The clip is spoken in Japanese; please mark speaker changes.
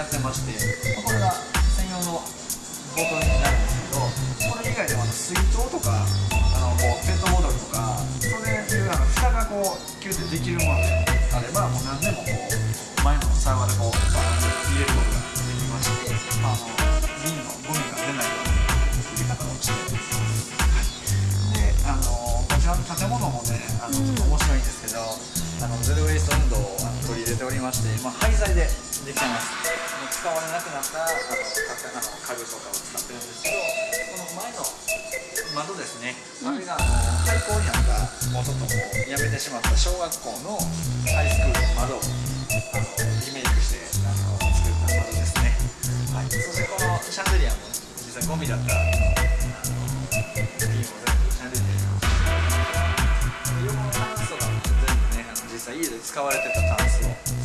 Speaker 1: やってましてこれが専用のボトルになるんですけどこれ以外でもあの水筒とかあのこうペットボトルとかそういうあの蓋がこうキュッてできるものであればもう何でもこう前のサーバーでこうバーンと入れることができまして、あ、の瓶のゴミが出ないような入れ方をしてい。であのこちらの建物もねあのちょっと面白いんですけど、あのゼロ・ウェイスト運動を取り入れておりまして、まあ、廃材でできてます使われなくなったあのかあの家具とかを使ってるんですけどこの前の窓ですね、あれがあの廃校になったもうちょっともうやめてしまった小学校のハイスクールの窓をあのリメイクしてあの作った窓ですね、はい、そしてこのシャンデリアも実際ゴミだったあの瓶を全部シャンデリア。に横のタンスとかも全部ねあの実際家で使われてたタンスを